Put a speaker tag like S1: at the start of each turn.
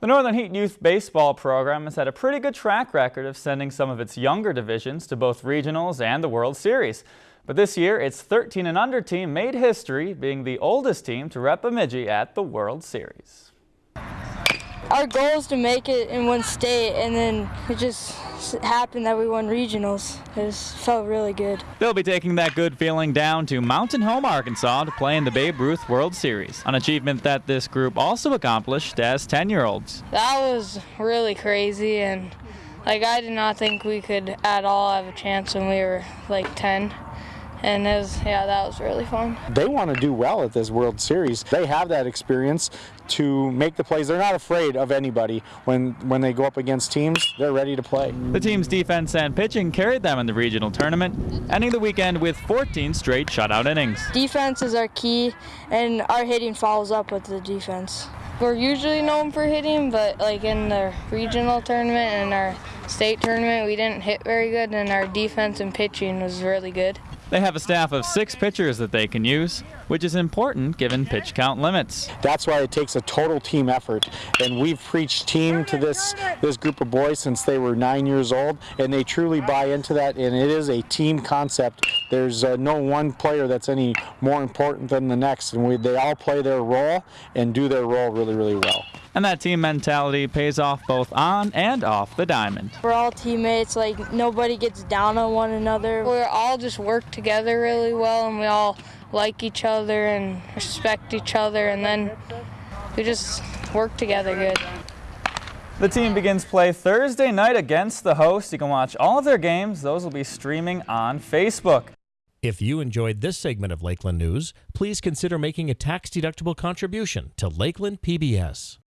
S1: The Northern Heat Youth Baseball program has had a pretty good track record of sending some of its younger divisions to both regionals and the World Series. But this year, its 13 and under team made history, being the oldest team to rep Bemidji at the World Series.
S2: Our goal is to make it in one state, and then it just happened that we won regionals. It just felt really good.
S1: They'll be taking that good feeling down to Mountain Home, Arkansas to play in the Babe Ruth World Series, an achievement that this group also accomplished as 10-year-olds.
S2: That was really crazy, and like I did not think we could at all have a chance when we were like 10 and it was, yeah, that was really fun.
S3: They want to do well at this World Series. They have that experience to make the plays. They're not afraid of anybody. When when they go up against teams, they're ready to play.
S1: The team's defense and pitching carried them in the regional tournament, ending the weekend with 14 straight shutout innings.
S2: Defense is our key, and our hitting follows up with the defense. We're usually known for hitting, but like in the regional tournament and our state tournament, we didn't hit very good, and our defense and pitching was really good.
S1: They have a staff of six pitchers that they can use, which is important given pitch count limits.
S3: That's why it takes a total team effort, and we've preached team to this this group of boys since they were nine years old, and they truly buy into that, and it is a team concept. There's uh, no one player that's any more important than the next, and we, they all play their role and do their role really, really well.
S1: And that team mentality pays off both on and off the diamond.
S2: We're all teammates, like nobody gets down on one another. We're all just work together really well and we all like each other and respect each other and then we just work together good.
S1: The team begins play Thursday night against the host. You can watch all of their games. Those will be streaming on Facebook.
S4: If you enjoyed this segment of Lakeland News, please consider making a tax-deductible contribution to Lakeland PBS.